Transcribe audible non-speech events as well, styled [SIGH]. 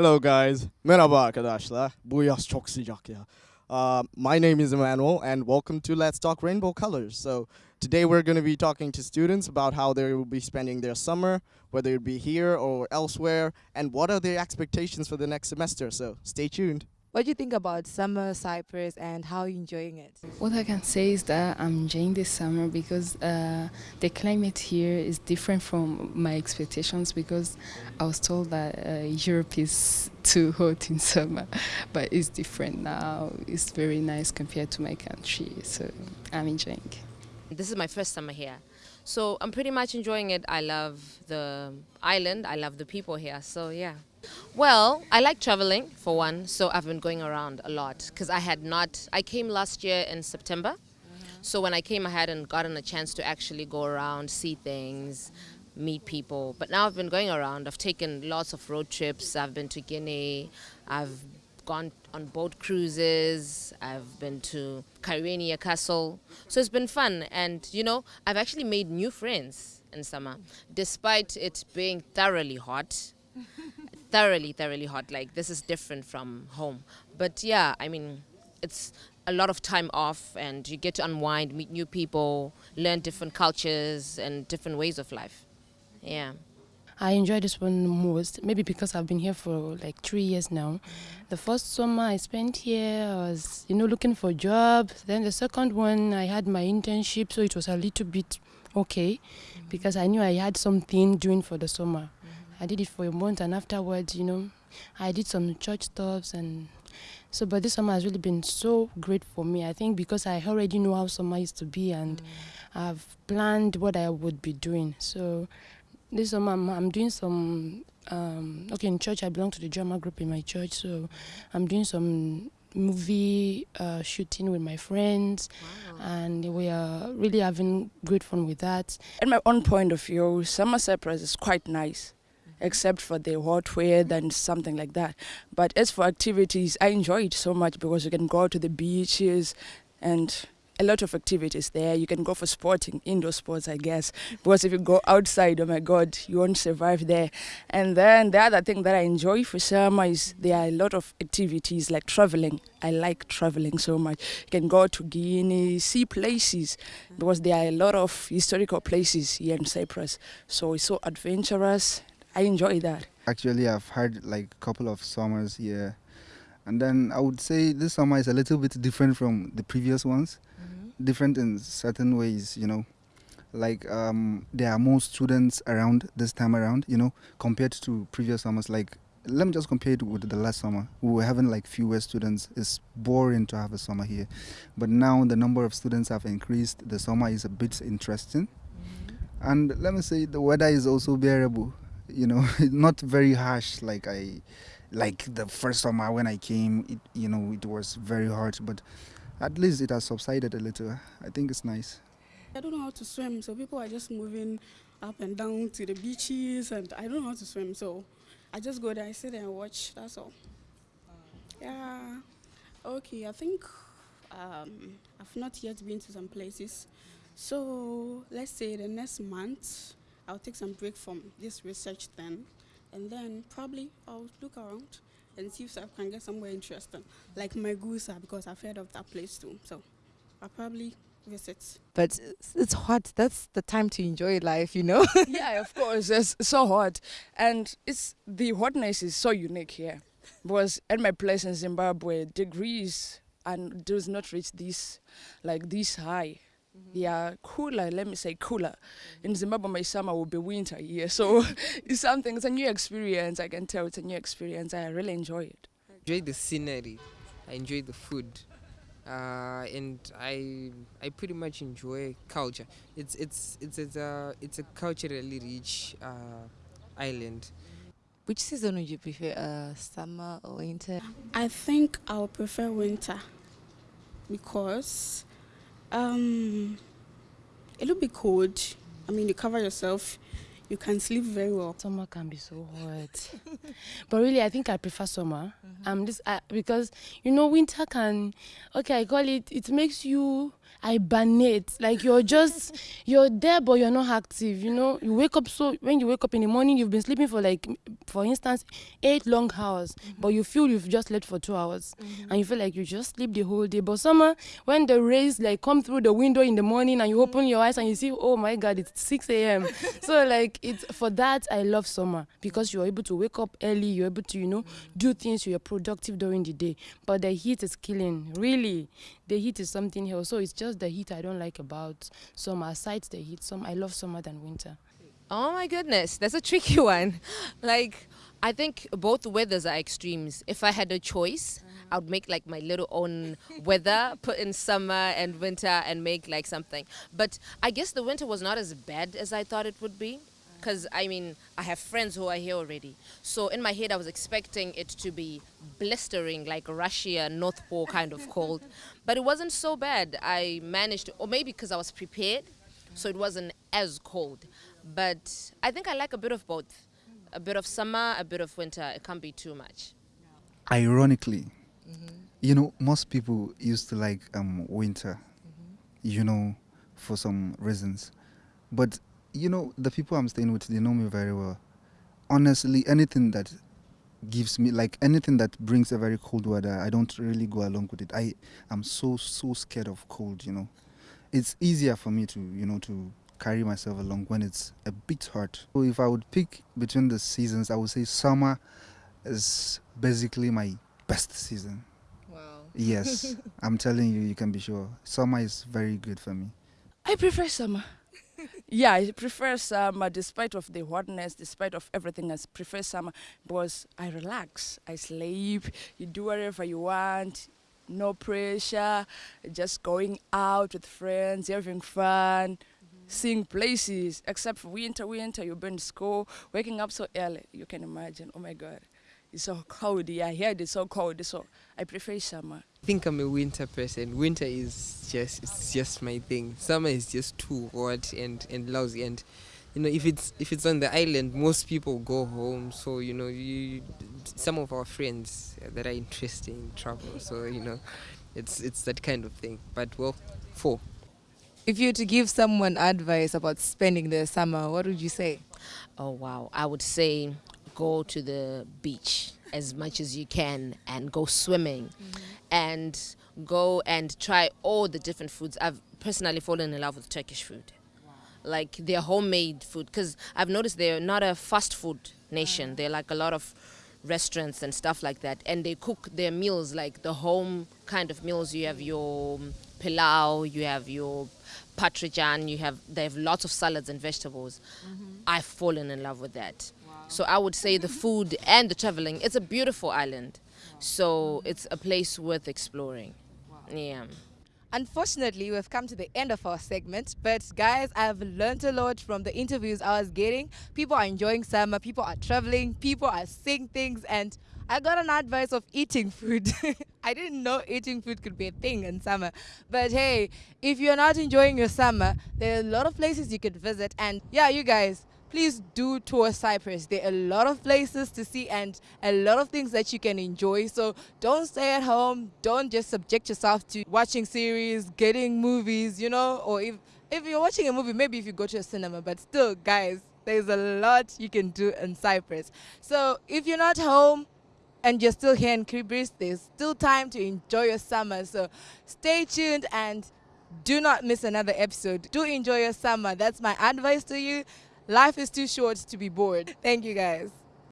Hello guys. Merhaba arkadaşlar. Bu yaz çok sıcak ya. Uh, my name is Emmanuel and welcome to Let's Talk Rainbow Colors. So today we're going to be talking to students about how they will be spending their summer, whether it be here or elsewhere, and what are their expectations for the next semester. So stay tuned. What do you think about summer Cyprus and how are you enjoying it? What I can say is that I'm enjoying this summer because uh, the climate here is different from my expectations because I was told that uh, Europe is too hot in summer, [LAUGHS] but it's different now. It's very nice compared to my country, so I'm enjoying. This is my first summer here. So I'm pretty much enjoying it. I love the island, I love the people here, so yeah. Well, I like traveling for one, so I've been going around a lot because I had not, I came last year in September. So when I came, I hadn't gotten a chance to actually go around, see things, meet people. But now I've been going around. I've taken lots of road trips. I've been to Girne. I've gone on boat cruises. I've been to Kyrenia Castle. So it's been fun. And, you know, I've actually made new friends in summer, despite it being thoroughly hot. Thoroughly, thoroughly hot. Like, this is different from home. But yeah, I mean, it's a lot of time off and you get to unwind, meet new people, learn different cultures and different ways of life. Yeah. I enjoy this one most, maybe because I've been here for like three years now. The first summer I spent here, I was, you know, looking for a job. Then the second one, I had my internship, so it was a little bit okay because I knew I had something doing for the summer. I did it for a month, and afterwards, you know, I did some church stuffs and so. But this summer has really been so great for me. I think because I already know how summer used to be, and I've planned what I would be doing. So this summer I'm, I'm doing some. Um, okay, in church I belong to the drama group in my church, so I'm doing some movie uh, shooting with my friends, and we are really having great fun with that. At my own point of view, summer Cyprus is quite nice, except for the hot weather and something like that. But as for activities, I enjoy it so much because you can go to the beaches and a lot of activities there. You can go for sporting, indoor sports, I guess. Because if you go outside, oh my God, you won't survive there. And then the other thing that I enjoy for summer is there are a lot of activities like traveling. I like traveling so much. You can go to Girne, see places, because there are a lot of historical places here in Cyprus. So it's so adventurous. I enjoy that. Actually, I've had like a couple of summers here. And then I would say this summer is a little bit different from the previous ones. Different in certain ways, you know. Like um, there are more students around this time around, you know, compared to previous summers. Like let me just compare it with the last summer. We were having like fewer students. It's boring to have a summer here. But now the number of students have increased. The summer is a bit interesting. And let me say the weather is also bearable. You know, [LAUGHS] not very harsh like I like the first summer when I came, it, you know, it was very hard but at least it has subsided a little. I think it's nice. I don't know how to swim, so people are just moving up and down to the beaches, and I don't know how to swim, so I just go there, I sit there and watch. That's all. Yeah. Okay, I think um, I've not yet been to some places, so let's say the next month I'll take some break from this research then, and then probably I'll look around and see if I can get somewhere interesting, like Magusa, because I've heard of that place too. So I'll probably visit. But it's, it's hot. That's the time to enjoy life, you know? [LAUGHS] yeah, of course, it's so hot. And it's the hotness is so unique here. Because at my place in Zimbabwe, degrees and does not reach this like this high. They are cooler, let me say cooler. In Zimbabwe, my summer will be winter here. So [LAUGHS] it's something, it's a new experience. I can tell it's a new experience. I really enjoy it. I enjoy the scenery. I enjoy the food, uh, and I I pretty much enjoy culture. It's it's it's it's a it's a culturally rich uh, island. Which season would you prefer, uh, summer or winter? I think I'll prefer winter because um, it'll be cold. I mean, you cover yourself, you can sleep very well. Summer can be so hot, [LAUGHS] but really, I think I prefer summer. Um, this uh, because you know winter can, okay, I call it. It makes you hibernate. Like you're just you're there, but you're not active. You know, you wake up so when you wake up in the morning, you've been sleeping for like, for instance, eight long hours, but you feel you've just slept for two hours, and you feel like you just sleep the whole day. But summer, when the rays like come through the window in the morning and you open your eyes and you see, oh my God, it's 6 a.m. [LAUGHS] so like it's for that I love summer because you're able to wake up early, you're able to you know do things, you're productive during the day. But the heat is killing, really. The heat is something else. So it's just the heat I don't like about summer. Aside the heat, some I love summer than winter. Oh my goodness, that's a tricky [LAUGHS] one. Like, I think both weathers are extremes. If I had a choice, I would make like my little own [LAUGHS] weather, put in summer and winter and make like something. But I guess the winter was not as bad as I thought it would be. Because I mean, I have friends who are here already. So in my head, I was expecting it to be blistering, like Russia, North Pole kind of cold. [LAUGHS] But it wasn't so bad. I managed or maybe because I was prepared, so it wasn't as cold. But I think I like a bit of both. A bit of summer, a bit of winter. It can't be too much. Ironically, you know, most people used to like um, winter, you know, for some reasons. But, you know, the people I'm staying with, they know me very well. Honestly, anything that gives me, like anything that brings a very cold weather, I don't really go along with it. I am so, so scared of cold, you know. It's easier for me to, you know, to carry myself along when it's a bit hot. So if I would pick between the seasons, I would say summer is basically my best season. Wow. Yes, [LAUGHS] I'm telling you, you can be sure. Summer is very good for me. I prefer summer. Yeah, I prefer summer despite of the hotness, despite of everything. I prefer summer because I relax, I sleep, you do whatever you want, no pressure, just going out with friends, having fun, mm-hmm. seeing places. Except for winter, winter, you've been to school, waking up so early. You can imagine. Oh my God, it's so cold. Yeah, here it's so cold. So I prefer summer. I think I'm a winter person. Winter is just it's just my thing. Summer is just too hot and, and lousy and you know if it's if it's on the island most people go home so you know you some of our friends that are interested in travel so you know it's it's that kind of thing but well four If you were to give someone advice about spending their summer, what would you say? Oh wow, I would say go to the beach as much as you can and go swimming and go and try all the different foods. I've personally fallen in love with Turkish food. Like their homemade food because I've noticed they're not a fast food nation. Mm. They're like a lot of restaurants and stuff like that and they cook their meals like the home kind of meals you have your pilau you have your patrijan you have they have lots of salads and vegetables mm-hmm. i've fallen in love with that so i would say the food and the traveling it's a beautiful island so it's a place worth exploring yeah Unfortunately, we've come to the end of our segment, but guys, I've learned a lot from the interviews I was getting. People are enjoying summer, people are traveling, people are seeing things, and I got an advice of eating food. [LAUGHS] I didn't know eating food could be a thing in summer. But hey, if you're not enjoying your summer, there are a lot of places you could visit. And yeah, you guys, please do tour Cyprus. There are a lot of places to see and a lot of things that you can enjoy. So don't stay at home. Don't just subject yourself to watching series, getting movies, you know, or if if you're watching a movie, maybe if you go to a cinema, but still, guys, there's a lot you can do in Cyprus. So if you're not home, and you're still here in Kibris, there's still time to enjoy your summer. So stay tuned and do not miss another episode. Do enjoy your summer. That's my advice to you. Life is too short to be bored. Thank you guys.